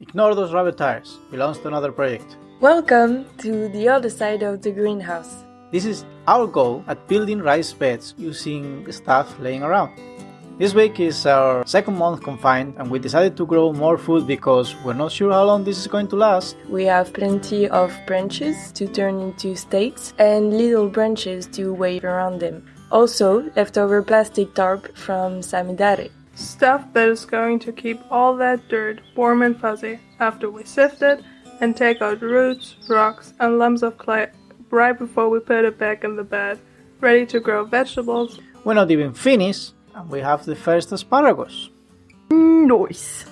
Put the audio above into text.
Ignore those rubber tires, belongs to another project. Welcome to the other side of the greenhouse. This is our goal at building rice beds using stuff laying around. This week is our second month confined and we decided to grow more food because we're not sure how long this is going to last. We have plenty of branches to turn into stakes and little branches to wave around them. Also, leftover plastic tarp from Samidare. Stuff that is going to keep all that dirt warm and fuzzy after we sift it and take out roots, rocks, and lumps of clay right before we put it back in the bed, ready to grow vegetables. We're not even finished and we have the first asparagus. Nice.